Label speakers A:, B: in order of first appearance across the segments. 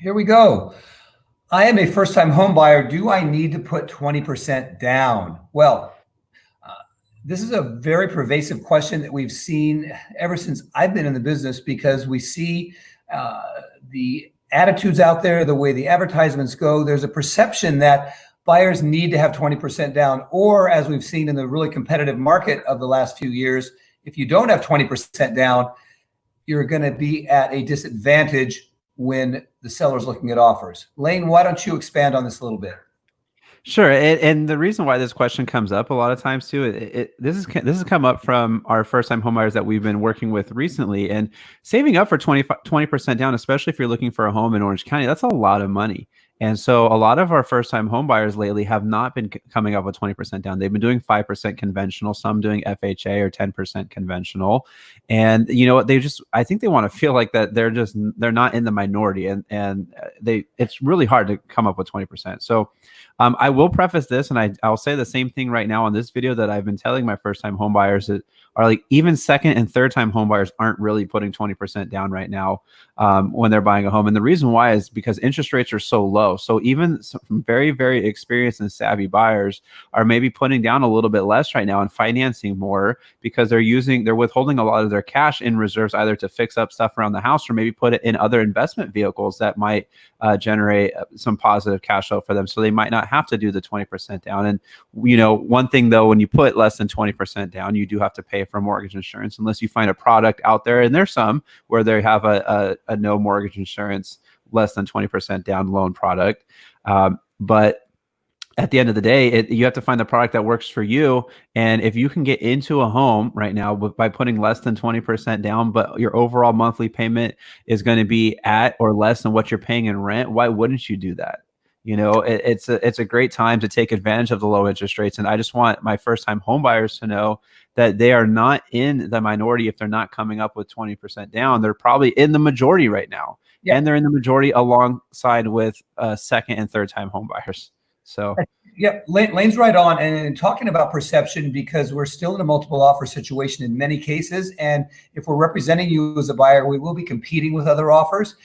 A: Here we go. I am a first-time home buyer. Do I need to put 20% down? Well, uh, this is a very pervasive question that we've seen ever since I've been in the business because we see uh, the attitudes out there, the way the advertisements go. There's a perception that buyers need to have 20% down, or as we've seen in the really competitive market of the last few years, if you don't have 20% down, you're going to be at a disadvantage when the seller's looking at offers. Lane, why don't you expand on this a little bit?
B: Sure, and, and, the reason why this question comes up a lot of times too, it, it, this is this has come up from our first-time homebuyers that we've been working with recently, and saving up for 20 percent down, especially if you're looking for a home in Orange County, that's a lot of money. And so a lot of our first time home buyers lately have not been coming up with 20% down. They've been doing 5% conventional, some doing FHA or 10% conventional. And you know what, they just I think they want to feel like that they're just they're not in the minority and and uh, they it's really hard to come up with 20%. So um, I will preface this and I I'll say the same thing right now on this video that I've been telling my first time home buyers that are like even second and third time home buyers aren't really putting 20% down right now um, when they're buying a home. And the reason why is because interest rates are so low. So even some very, very experienced and savvy buyers are maybe putting down a little bit less right now and financing more because they're using, they're withholding a lot of their cash in reserves either to fix up stuff around the house or maybe put it in other investment vehicles that might uh, generate uh, some positive cash flow for them. So they might not have to do the 20% down. And, you know, one thing though, when you put less than 20% down, you do have to pay for mortgage insurance unless you find a product out there. And there's some where they have a, a, a no mortgage insurance, less than 20% down loan product. Um, but at the end of the day, it, you have to find the product that works for you. And if you can get into a home right now by putting less than 20% down, but your overall monthly payment is going to be at or less than what you're paying in rent, why wouldn't you do that? You know, it, it's a it's a great time to take advantage of the low interest rates. And I just want my first time homebuyers to know that they are not in the minority if they're not coming up with 20% down. They're probably in the majority right now. Yeah. And they're in the majority alongside with uh, second and third time home buyers. So
A: yeah, Lane's right on. And talking about perception, because we're still in a multiple offer situation in many cases. And if we're representing you as a buyer, we will be competing with other offers.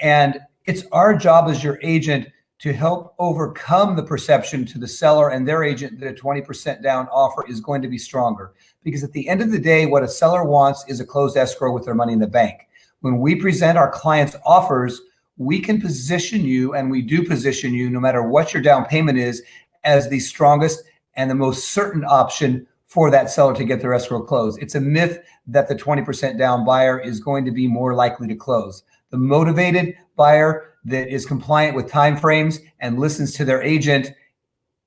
A: And it's our job as your agent to help overcome the perception to the seller and their agent that a 20% down offer is going to be stronger. Because at the end of the day, what a seller wants is a closed escrow with their money in the bank. When we present our clients offers, we can position you and we do position you no matter what your down payment is as the strongest and the most certain option for that seller to get their escrow closed. It's a myth that the 20% down buyer is going to be more likely to close. The motivated buyer that is compliant with timeframes and listens to their agent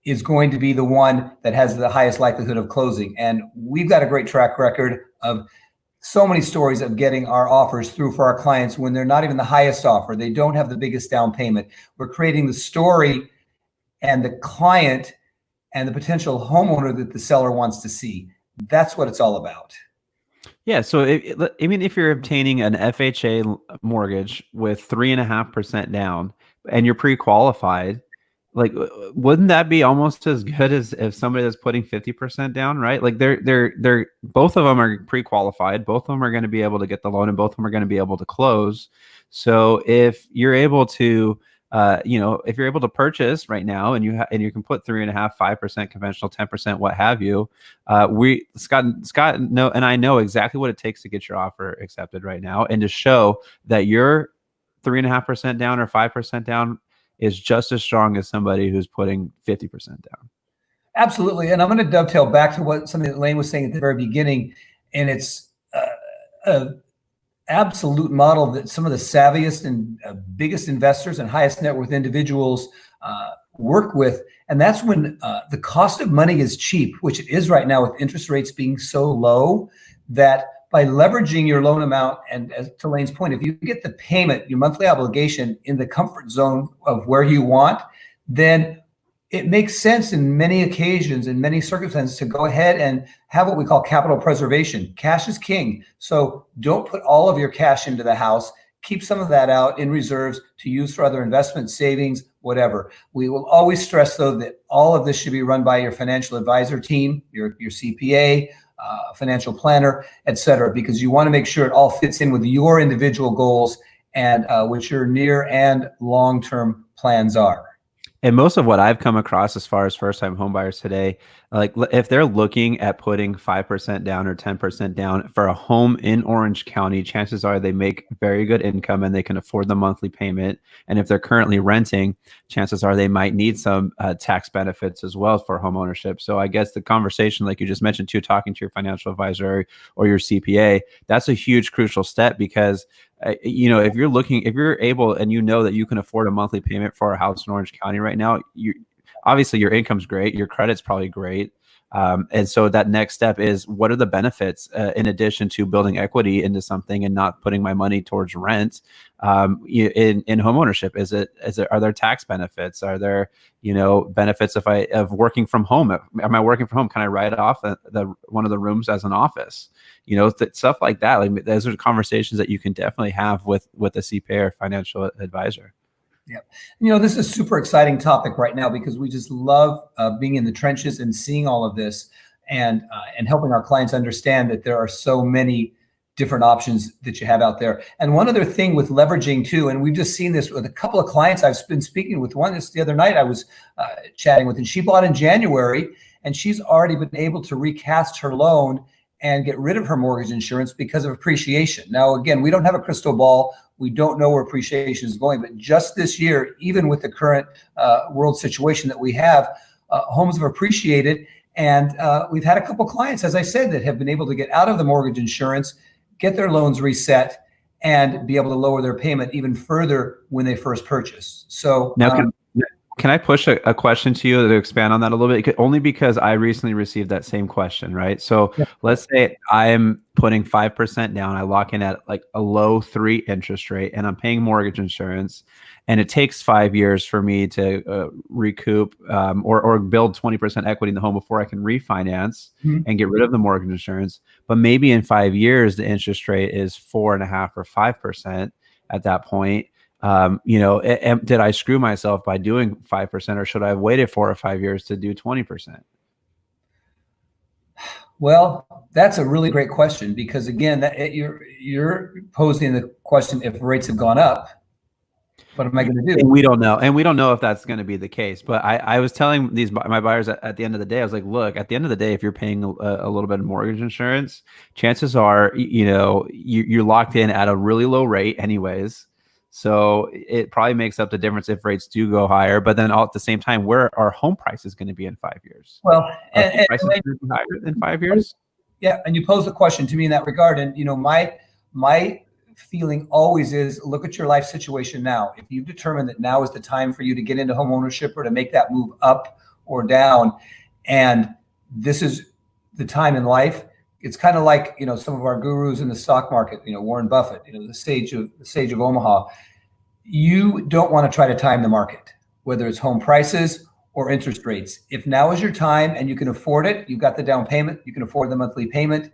A: is going to be the one that has the highest likelihood of closing. And we've got a great track record of so many stories of getting our offers through for our clients when they're not even the highest offer. They don't have the biggest down payment. We're creating the story and the client and the potential homeowner that the seller wants to see. That's what it's all about.
B: Yeah. So, I mean, if you're obtaining an FHA mortgage with three and a half percent down and you're pre qualified, like wouldn't that be almost as good as if somebody that's putting 50% down right? Like they're they're they're both of them are pre-qualified both of them are going to be able to get the loan and both of them are going to be able to close. So if you're able to uh, you know, if you're able to purchase right now and you and you can put three and a half, five percent conventional, ten percent, what have you, uh, we Scott Scott know and I know exactly what it takes to get your offer accepted right now and to show that you're three and a half percent down or five percent down is just as strong as somebody who's putting 50% down.
A: Absolutely. And I'm going to dovetail back to what something that Lane was saying at the very beginning. And it's uh, a absolute model that some of the savviest and uh, biggest investors and highest net worth individuals uh, work with. And that's when uh, the cost of money is cheap, which it is right now with interest rates being so low that by leveraging your loan amount and as to Lane's point, if you get the payment, your monthly obligation in the comfort zone of where you want, then it makes sense in many occasions, in many circumstances, to go ahead and have what we call capital preservation. Cash is king. So don't put all of your cash into the house. Keep some of that out in reserves to use for other investment savings, whatever. We will always stress, though, that all of this should be run by your financial advisor team, your, your CPA, uh, financial planner, et cetera, because you want to make sure it all fits in with your individual goals and uh, what your near and long term plans are.
B: And most of what I've come across as far as first time homebuyers today, like if they're looking at putting 5% down or 10% down for a home in Orange County, chances are they make very good income and they can afford the monthly payment. And if they're currently renting, chances are they might need some uh, tax benefits as well for home ownership. So I guess the conversation, like you just mentioned too, talking to your financial advisor or your CPA, that's a huge crucial step because uh, you know, if you're looking, if you're able and you know that you can afford a monthly payment for a house in Orange County right now, you obviously your income's great, your credit's probably great. Um, and so that next step is what are the benefits uh, in addition to building equity into something and not putting my money towards rent um, in in home ownership? Is it is it are there tax benefits? Are there you know benefits if I of working from home? Am I working from home? Can I write off the, the one of the rooms as an office? You know th- stuff like that. Like those are conversations that you can definitely have with with a CPA or financial advisor.
A: Yeah. You know, this is a super exciting topic right now because we just love uh, being in the trenches and seeing all of this and uh, and helping our clients understand that there are so many different options that you have out there. And one other thing with leveraging too, and we've just seen this with a couple of clients I've been speaking with. One is the other night I was uh, chatting with, and she bought in January, and she's already been able to recast her loan and get rid of her mortgage insurance because of appreciation. Now, again, we don't have a crystal ball. We don't know where appreciation is going, but just this year, even with the current uh, world situation that we have, uh, homes have appreciated. And uh, we've had a couple clients, as I said, that have been able to get out of the mortgage insurance, get their loans reset, and be able to lower their payment even further when they first purchase. So
B: now, um, can I push a, a, question to you to expand on that a little bit? Only because I recently received that same question, right? So yeah. let's say I'm putting 5% down, I lock in at like a low three interest rate, and I'm paying mortgage insurance. And it takes five years for me to uh, recoup um, or, or build 20% equity in the home before I can refinance mm-hmm. and get rid of the mortgage insurance. But maybe in five years, the interest rate is four and a half or 5% at that point um, you know, did I screw myself by doing 5% or should I have waited four or five years to do 20%?
A: Well, that's a really great question because again, that you're you're posing the question if rates have gone up, what am I going to do?
B: And we don't know, and we don't know if that's going to be the case. But I, I was telling these my buyers at, at, the end of the day, I was like, look, at the end of the day, if you're paying a, a little bit of mortgage insurance, chances are, you know, you, you're locked in at a really low rate, anyways so it probably makes up the difference if rates do go higher. But then all at the same time, where are home prices going to be in five years?
A: Well,
B: and, and, prices and, higher in five years.
A: Yeah, and you pose a question to me in that regard, and you know my my feeling always is look at your life situation now. If you determine that now is the time for you to get into home ownership or to make that move up or down, and this is the time in life, it's kind of like you know some of our gurus in the stock market you know warren buffett you know the sage of the sage of omaha. You don't want to try to time the market whether it's home prices or interest rates. If now is your time and you can afford it you've got the down payment you can afford the monthly payment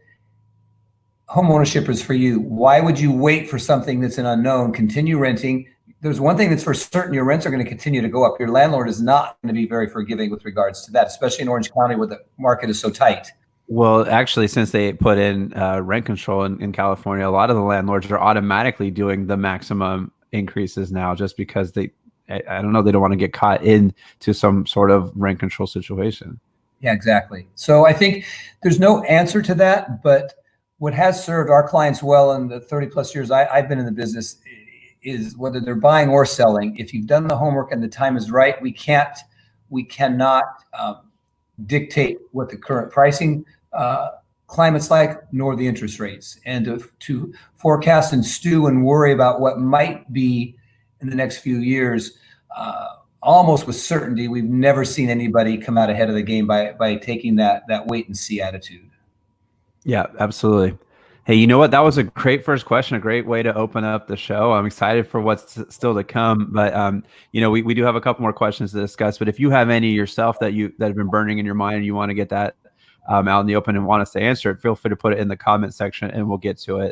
A: home ownership is for you. Why would you wait for something that's an unknown continue renting? There's one thing that's for certain your rents are going to continue to go up. Your landlord is not going to be very forgiving with regards to that especially in orange county where the market is so tight
B: well, actually, since they put in uh, rent control in, in California, a lot of the landlords are automatically doing the maximum increases now just because they, I, I don't know, they don't want to get caught into some sort of rent control situation.
A: Yeah, exactly. So I think there's no answer to that, but what has served our clients well in the 30 plus years I, have been in the business is whether they're buying or selling. If you've done the homework and the time is right, we can't, we cannot um, dictate what the current pricing uh, climate's like, nor the interest rates. And to, to forecast and stew and worry about what might be in the next few years, uh, almost with certainty, we've never seen anybody come out ahead of the game by by taking that that wait and see attitude.
B: Yeah, absolutely. Hey, you know what? That was a great first question, a great way to open up the show. I'm excited for what's still to come. But um, you know, we, we do have a couple more questions to discuss. But if you have any yourself that you that have been burning in your mind and you want to get that um, out in the open and want us to answer it, feel free to put it in the comment section and we'll get to it.